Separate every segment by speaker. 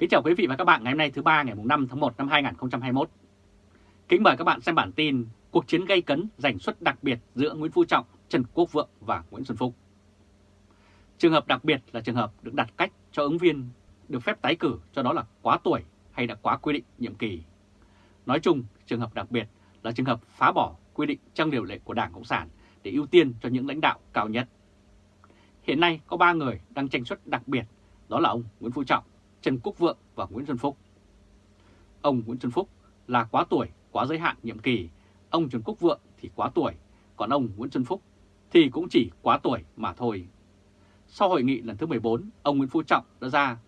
Speaker 1: Kính chào quý vị và các bạn ngày hôm nay thứ ba ngày 5 tháng 1 năm 2021. Kính mời các bạn xem bản tin Cuộc chiến gây cấn giành suất đặc biệt giữa Nguyễn Phú Trọng, Trần Quốc Vượng và Nguyễn Xuân Phúc. Trường hợp đặc biệt là trường hợp được đặt cách cho ứng viên được phép tái cử cho đó là quá tuổi hay đã quá quy định nhiệm kỳ. Nói chung, trường hợp đặc biệt là trường hợp phá bỏ quy định trong điều lệ của Đảng Cộng sản để ưu tiên cho những lãnh đạo cao nhất. Hiện nay có 3 người đang tranh suất đặc biệt, đó là ông Nguyễn Phú Trọng, Trần Quốc Vượng và Nguyễn Xuân Phúc. Ông Nguyễn Xuân Phúc là quá tuổi, quá giới hạn nhiệm kỳ, ông Trần Quốc Vượng thì quá tuổi, còn ông Nguyễn Xuân Phúc thì cũng chỉ quá tuổi mà thôi. Sau hội nghị lần thứ 14, ông Nguyễn Phú Trọng đã ra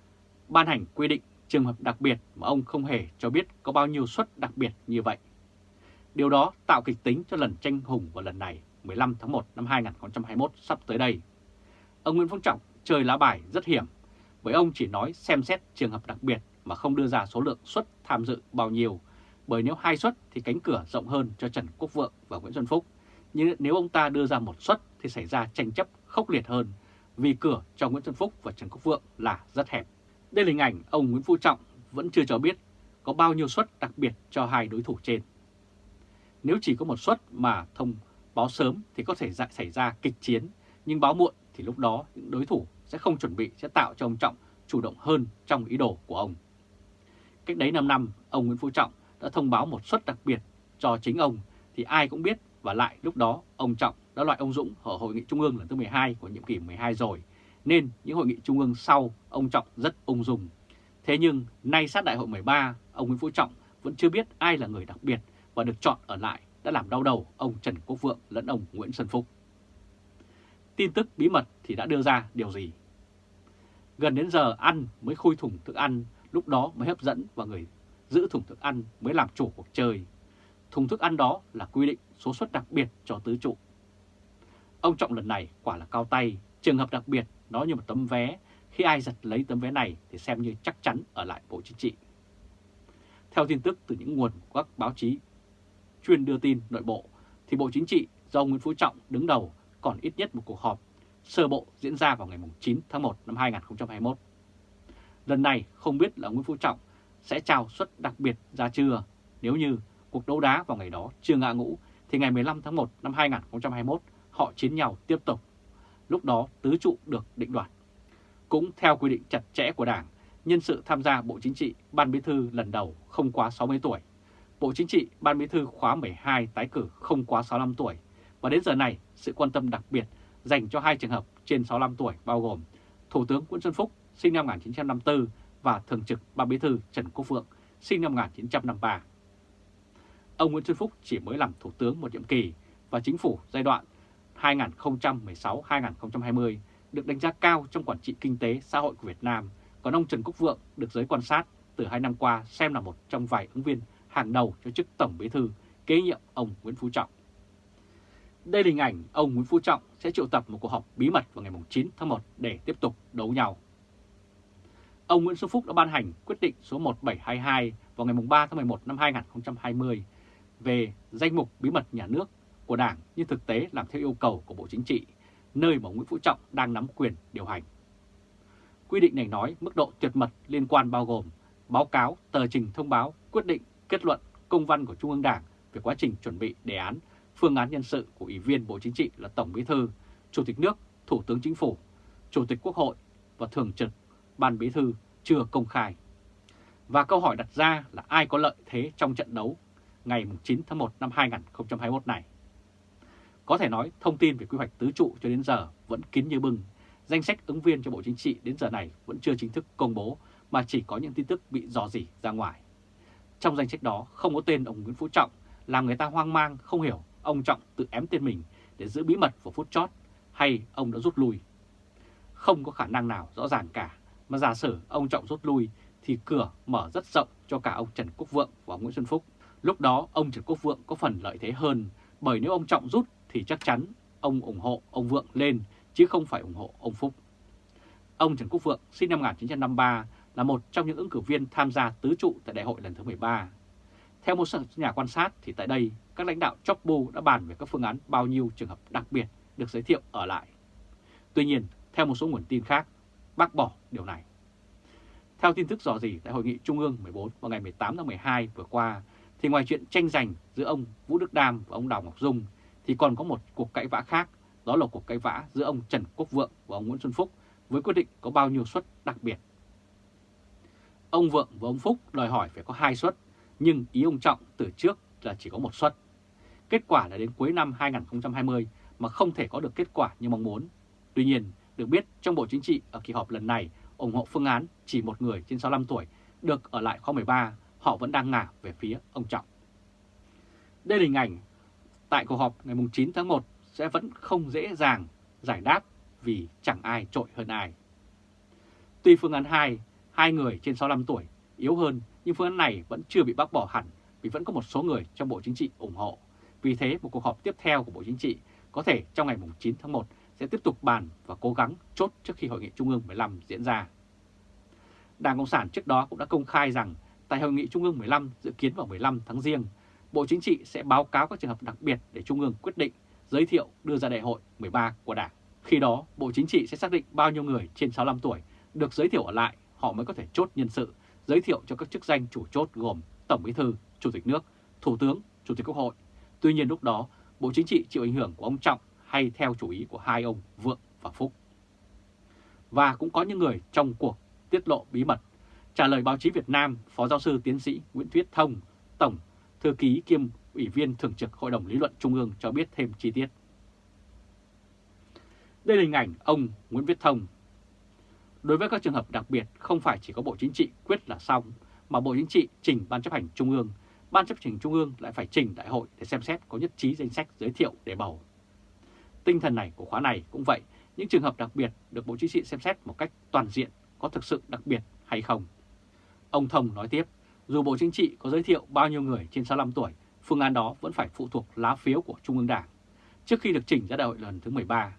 Speaker 1: ban hành quy định trường hợp đặc biệt mà ông không hề cho biết có bao nhiêu suất đặc biệt như vậy. Điều đó tạo kịch tính cho lần tranh hùng vào lần này 15 tháng 1 năm 2021 sắp tới đây. Ông Nguyễn Phú Trọng chơi lá bài rất hiểm bởi ông chỉ nói xem xét trường hợp đặc biệt mà không đưa ra số lượng suất tham dự bao nhiêu, bởi nếu hai suất thì cánh cửa rộng hơn cho Trần Quốc Vượng và Nguyễn Xuân Phúc, nhưng nếu ông ta đưa ra một suất thì xảy ra tranh chấp khốc liệt hơn, vì cửa cho Nguyễn Xuân Phúc và Trần Quốc Vượng là rất hẹp. Đây là hình ảnh ông Nguyễn Phú Trọng vẫn chưa cho biết có bao nhiêu suất đặc biệt cho hai đối thủ trên. Nếu chỉ có một suất mà thông báo sớm thì có thể xảy ra kịch chiến, nhưng báo muộn thì lúc đó những đối thủ sẽ không chuẩn bị sẽ tạo cho ông Trọng chủ động hơn trong ý đồ của ông. Cách đấy 5 năm, ông Nguyễn Phú Trọng đã thông báo một suất đặc biệt cho chính ông thì ai cũng biết và lại lúc đó ông Trọng đã loại ông Dũng ở Hội nghị Trung ương lần thứ 12 của nhiệm kỳ 12 rồi, nên những hội nghị Trung ương sau ông Trọng rất ung dung. Thế nhưng nay sát đại hội 13, ông Nguyễn Phú Trọng vẫn chưa biết ai là người đặc biệt và được chọn ở lại đã làm đau đầu ông Trần Quốc Vượng lẫn ông Nguyễn Xuân Phúc. Tin tức bí mật thì đã đưa ra điều gì? Gần đến giờ ăn mới khui thùng thức ăn, lúc đó mới hấp dẫn và người giữ thùng thức ăn mới làm chủ cuộc chơi. Thùng thức ăn đó là quy định số suất đặc biệt cho tứ trụ. Ông Trọng lần này quả là cao tay, trường hợp đặc biệt nó như một tấm vé, khi ai giật lấy tấm vé này thì xem như chắc chắn ở lại Bộ Chính trị. Theo tin tức từ những nguồn của các báo chí chuyên đưa tin nội bộ, thì Bộ Chính trị do Nguyễn Phú Trọng đứng đầu còn ít nhất một cuộc họp sơ bộ diễn ra vào ngày 9 tháng 1 năm 2021. Lần này không biết là Nguyễn Phú Trọng sẽ trao suất đặc biệt ra chưa, nếu như cuộc đấu đá vào ngày đó chưa ngã ngũ thì ngày 15 tháng 1 năm 2021 họ chiến nhau tiếp tục. Lúc đó tứ trụ được định đoạt. Cũng theo quy định chặt chẽ của Đảng, nhân sự tham gia Bộ Chính trị Ban Bí thư lần đầu không quá 60 tuổi. Bộ Chính trị Ban Bí thư khóa 12 tái cử không quá 65 tuổi. Và đến giờ này, sự quan tâm đặc biệt dành cho hai trường hợp trên 65 tuổi bao gồm Thủ tướng Nguyễn Xuân Phúc sinh năm 1954 và Thường trực Ban Bí thư Trần Quốc Vượng sinh năm 1953. Ông Nguyễn Xuân Phúc chỉ mới làm Thủ tướng một nhiệm kỳ và chính phủ giai đoạn 2016-2020 được đánh giá cao trong quản trị kinh tế xã hội của Việt Nam, còn ông Trần Quốc Vượng được giới quan sát từ hai năm qua xem là một trong vài ứng viên hàng đầu cho chức Tổng Bí thư kế nhiệm ông Nguyễn Phú Trọng. Đây là hình ảnh ông Nguyễn Phú Trọng sẽ triệu tập một cuộc họp bí mật vào ngày 9 tháng 1 để tiếp tục đấu nhau. Ông Nguyễn Xuân Phúc đã ban hành quyết định số 1722 vào ngày 3 tháng 11 năm 2020 về danh mục bí mật nhà nước của Đảng nhưng thực tế làm theo yêu cầu của Bộ Chính trị, nơi mà Nguyễn Phú Trọng đang nắm quyền điều hành. Quy định này nói mức độ tuyệt mật liên quan bao gồm báo cáo, tờ trình thông báo, quyết định, kết luận, công văn của Trung ương Đảng về quá trình chuẩn bị đề án phương án nhân sự của Ủy viên Bộ Chính trị là Tổng Bí thư, Chủ tịch nước, Thủ tướng Chính phủ, Chủ tịch Quốc hội và Thường trực Ban Bí thư chưa công khai. Và câu hỏi đặt ra là ai có lợi thế trong trận đấu ngày 9 tháng 1 năm 2021 này? Có thể nói thông tin về quy hoạch tứ trụ cho đến giờ vẫn kín như bưng. Danh sách ứng viên cho Bộ Chính trị đến giờ này vẫn chưa chính thức công bố mà chỉ có những tin tức bị dò dỉ ra ngoài. Trong danh sách đó không có tên ông Nguyễn Phú Trọng làm người ta hoang mang không hiểu ông Trọng tự ém tên mình để giữ bí mật vào phút chót hay ông đã rút lui. Không có khả năng nào rõ ràng cả, mà giả sử ông Trọng rút lui thì cửa mở rất rộng cho cả ông Trần Quốc Vượng và Nguyễn Xuân Phúc. Lúc đó ông Trần Quốc Vượng có phần lợi thế hơn, bởi nếu ông Trọng rút thì chắc chắn ông ủng hộ ông Vượng lên chứ không phải ủng hộ ông Phúc. Ông Trần Quốc Vượng sinh năm 1953 là một trong những ứng cử viên tham gia tứ trụ tại đại hội lần thứ 13. Theo một nhà quan sát thì tại đây các lãnh đạo chóp đã bàn về các phương án bao nhiêu trường hợp đặc biệt được giới thiệu ở lại. Tuy nhiên, theo một số nguồn tin khác, bác bỏ điều này. Theo tin tức dò dỉ tại Hội nghị Trung ương 14 vào ngày 18 tháng 12 vừa qua, thì ngoài chuyện tranh giành giữa ông Vũ Đức Đam và ông Đào Ngọc Dung, thì còn có một cuộc cãi vã khác, đó là cuộc cãi vã giữa ông Trần Quốc Vượng và ông Nguyễn Xuân Phúc với quyết định có bao nhiêu suất đặc biệt. Ông Vượng và ông Phúc đòi hỏi phải có hai suất, nhưng ý ông Trọng từ trước là chỉ có một suất. Kết quả là đến cuối năm 2020 mà không thể có được kết quả như mong muốn. Tuy nhiên, được biết trong Bộ Chính trị ở kỳ họp lần này ủng hộ phương án chỉ một người trên 65 tuổi được ở lại khóa 13, họ vẫn đang ngả về phía ông Trọng. Đây là hình ảnh tại cuộc họp ngày 9 tháng 1 sẽ vẫn không dễ dàng giải đáp vì chẳng ai trội hơn ai. Tuy phương án 2, hai người trên 65 tuổi yếu hơn nhưng phương án này vẫn chưa bị bác bỏ hẳn vì vẫn có một số người trong Bộ Chính trị ủng hộ. Vì thế một cuộc họp tiếp theo của Bộ Chính trị có thể trong ngày 9 tháng 1 sẽ tiếp tục bàn và cố gắng chốt trước khi Hội nghị Trung ương 15 diễn ra. Đảng Cộng sản trước đó cũng đã công khai rằng tại Hội nghị Trung ương 15 dự kiến vào 15 tháng riêng, Bộ Chính trị sẽ báo cáo các trường hợp đặc biệt để Trung ương quyết định giới thiệu đưa ra đại hội 13 của Đảng. Khi đó, Bộ Chính trị sẽ xác định bao nhiêu người trên 65 tuổi được giới thiệu ở lại, họ mới có thể chốt nhân sự, giới thiệu cho các chức danh chủ chốt gồm Tổng Bí thư, Chủ tịch nước, Thủ tướng, Chủ tịch Quốc hội. Tuy nhiên lúc đó, Bộ Chính trị chịu ảnh hưởng của ông Trọng hay theo chủ ý của hai ông Vượng và Phúc. Và cũng có những người trong cuộc tiết lộ bí mật. Trả lời báo chí Việt Nam, Phó giáo sư tiến sĩ Nguyễn Thuyết Thông, Tổng Thư ký kiêm Ủy viên Thường trực Hội đồng Lý luận Trung ương cho biết thêm chi tiết. Đây là hình ảnh ông Nguyễn Viết Thông. Đối với các trường hợp đặc biệt không phải chỉ có Bộ Chính trị quyết là xong, mà Bộ Chính trị trình Ban chấp hành Trung ương, Ban chấp hành Trung ương lại phải trình đại hội để xem xét có nhất trí danh sách giới thiệu để bầu. Tinh thần này của khóa này cũng vậy, những trường hợp đặc biệt được Bộ Chính trị xem xét một cách toàn diện có thực sự đặc biệt hay không. Ông Thông nói tiếp, dù Bộ Chính trị có giới thiệu bao nhiêu người trên 65 tuổi, phương án đó vẫn phải phụ thuộc lá phiếu của Trung ương Đảng trước khi được chỉnh ra đại hội lần thứ 13.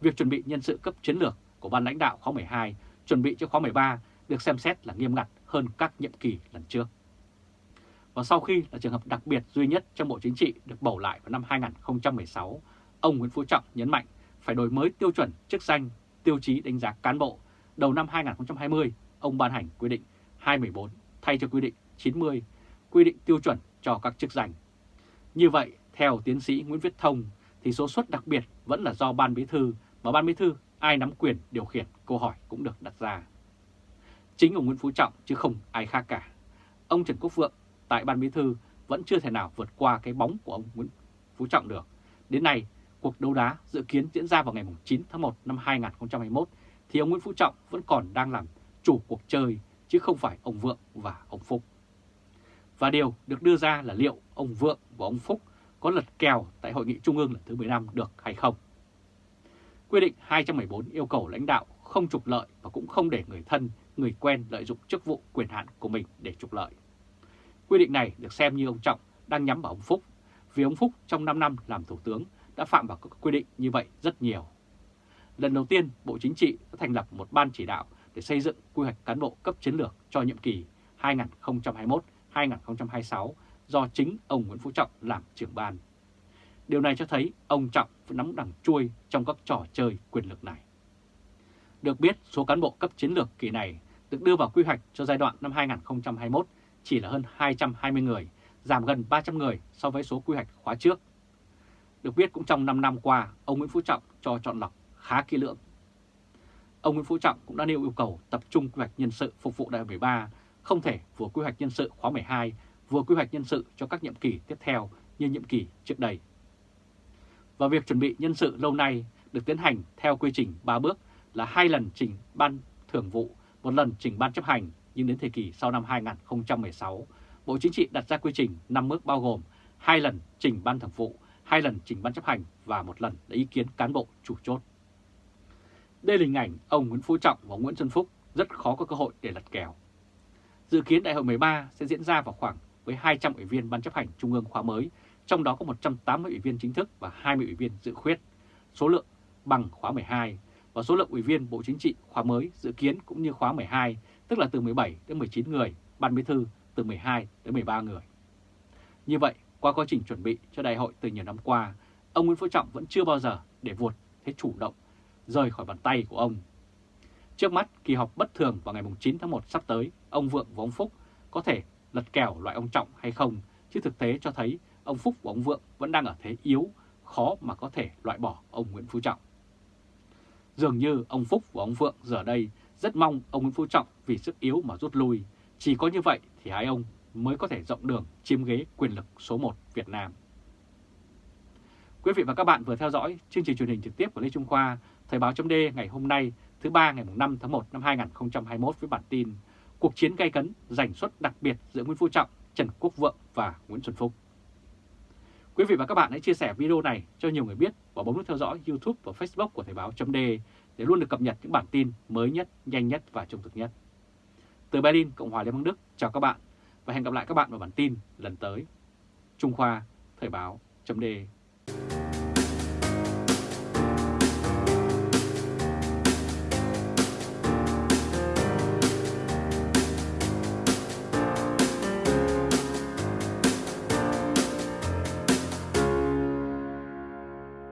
Speaker 1: Việc chuẩn bị nhân sự cấp chiến lược của ban lãnh đạo khóa 12 chuẩn bị cho khóa 13 được xem xét là nghiêm ngặt hơn các nhiệm kỳ lần trước. Và sau khi là trường hợp đặc biệt duy nhất trong Bộ Chính trị được bầu lại vào năm 2016, ông Nguyễn Phú Trọng nhấn mạnh phải đổi mới tiêu chuẩn chức danh, tiêu chí đánh giá cán bộ. Đầu năm 2020, ông ban hành quy định 214 thay cho quy định 90, quy định tiêu chuẩn cho các chức danh. Như vậy, theo tiến sĩ Nguyễn Viết Thông, thì số suất đặc biệt vẫn là do Ban Bí Thư, mà Ban Bí Thư ai nắm quyền điều khiển, câu hỏi cũng được đặt ra. Chính ông Nguyễn Phú Trọng chứ không ai khác cả. Ông Trần Quốc Vượng tại Ban Bí Thư vẫn chưa thể nào vượt qua cái bóng của ông Nguyễn Phú Trọng được. Đến nay, cuộc đấu đá dự kiến diễn ra vào ngày 9 tháng 1 năm 2021 thì ông Nguyễn Phú Trọng vẫn còn đang làm chủ cuộc chơi chứ không phải ông Vượng và ông Phúc. Và điều được đưa ra là liệu ông Vượng và ông Phúc có lật kèo tại Hội nghị Trung ương lần thứ 15 được hay không. Quy định 214 yêu cầu lãnh đạo không trục lợi và cũng không để người thân, người quen lợi dụng chức vụ quyền hạn của mình để trục lợi. Quy định này được xem như ông Trọng đang nhắm vào ông Phúc, vì ông Phúc trong 5 năm làm Thủ tướng đã phạm vào các quy định như vậy rất nhiều. Lần đầu tiên, Bộ Chính trị đã thành lập một ban chỉ đạo để xây dựng quy hoạch cán bộ cấp chiến lược cho nhiệm kỳ 2021-2026 do chính ông Nguyễn Phú Trọng làm trưởng ban. Điều này cho thấy ông Trọng vẫn nắm đằng chui trong các trò chơi quyền lực này. Được biết, số cán bộ cấp chiến lược kỳ này được đưa vào quy hoạch cho giai đoạn năm 2021 chỉ là hơn 220 người, giảm gần 300 người so với số quy hoạch khóa trước. Được biết cũng trong 5 năm qua, ông Nguyễn Phú Trọng cho chọn lọc khá kỹ lưỡng. Ông Nguyễn Phú Trọng cũng đã nêu yêu cầu tập trung quy hoạch nhân sự phục vụ đại hội 13, không thể vừa quy hoạch nhân sự khóa 12, vừa quy hoạch nhân sự cho các nhiệm kỳ tiếp theo như nhiệm kỳ trước đây. Và việc chuẩn bị nhân sự lâu nay được tiến hành theo quy trình 3 bước là hai lần trình ban thường vụ, một lần trình ban chấp hành, nhưng đến thời kỳ sau năm 2016, Bộ Chính trị đặt ra quy trình 5 bước bao gồm hai lần trình ban thường vụ, hai lần trình ban chấp hành và một lần lấy ý kiến cán bộ chủ chốt. Đây là hình ảnh ông Nguyễn Phú Trọng và Nguyễn Xuân Phúc rất khó có cơ hội để lật kèo. Dự kiến đại hội 13 sẽ diễn ra vào khoảng với 200 ủy viên ban chấp hành trung ương khóa mới, trong đó có 180 ủy viên chính thức và 20 ủy viên dự khuyết, số lượng bằng khóa 12 và số lượng ủy viên Bộ Chính trị khóa mới dự kiến cũng như khóa 12, tức là từ 17 đến 19 người, ban bí thư từ 12 đến 13 người. Như vậy, qua quá trình chuẩn bị cho đại hội từ nhiều năm qua, ông Nguyễn Phú Trọng vẫn chưa bao giờ để vụt thế chủ động rời khỏi bàn tay của ông. Trước mắt, kỳ họp bất thường vào ngày 9 tháng 1 sắp tới, ông Vượng và ông Phúc có thể lật kèo loại ông Trọng hay không, chứ thực tế cho thấy ông Phúc và ông Vượng vẫn đang ở thế yếu, khó mà có thể loại bỏ ông Nguyễn Phú Trọng. Dường như ông Phúc và ông Vượng giờ đây rất mong ông Nguyễn Phú Trọng vì sức yếu mà rút lui. Chỉ có như vậy thì hai ông mới có thể rộng đường chiếm ghế quyền lực số 1 Việt Nam. Quý vị và các bạn vừa theo dõi chương trình truyền hình trực tiếp của Lê Trung Khoa, Thời báo chấm ngày hôm nay thứ ba ngày 5 tháng 1 năm 2021 với bản tin Cuộc chiến gay cấn giành suất đặc biệt giữa Nguyễn Phú Trọng, Trần Quốc Vượng và Nguyễn Xuân Phúc. Quý vị và các bạn hãy chia sẻ video này cho nhiều người biết và bấm nút theo dõi YouTube và Facebook của Thời Báo .de để luôn được cập nhật những bản tin mới nhất, nhanh nhất và trung thực nhất. Từ Berlin, Cộng hòa Liên bang Đức, chào các bạn và hẹn gặp lại các bạn vào bản tin lần tới. Trung Khoa, Thời Báo .de.